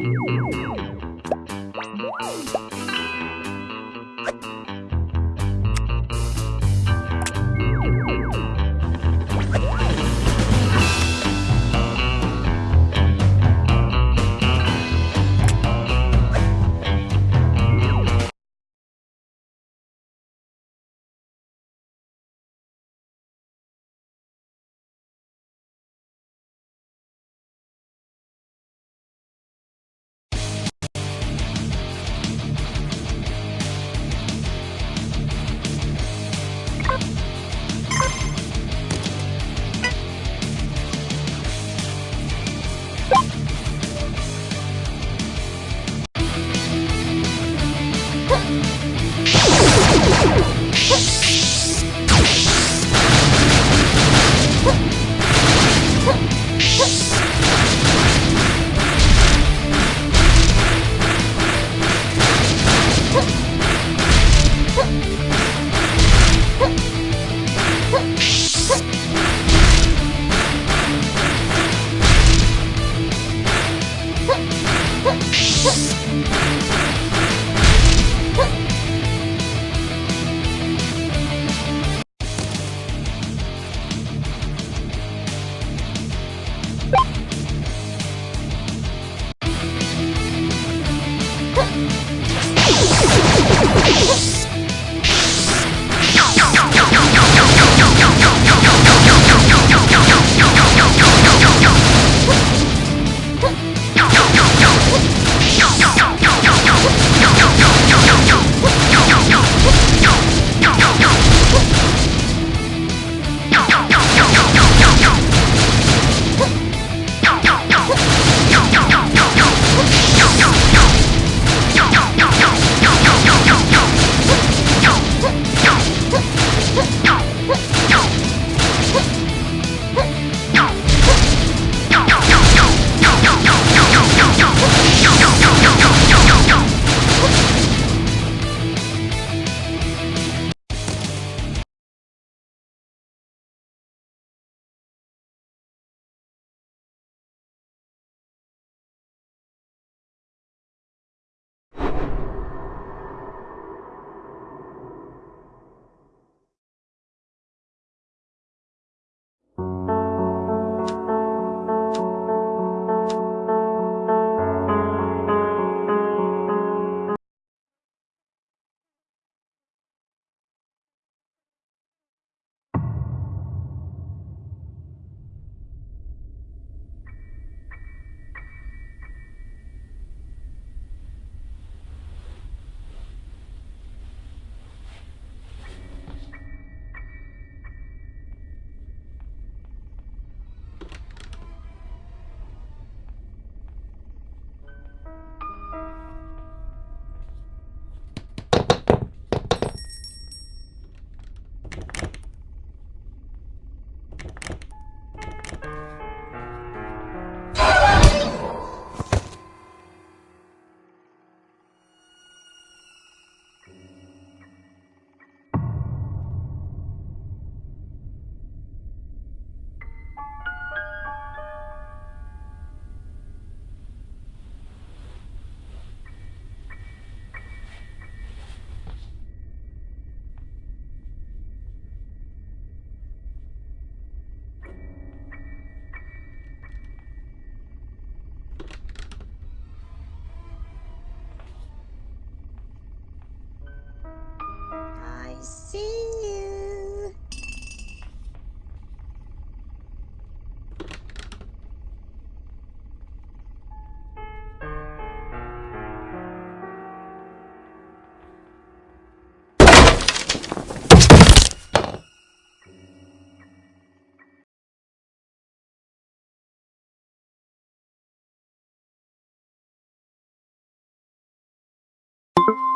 Mm-hmm. you you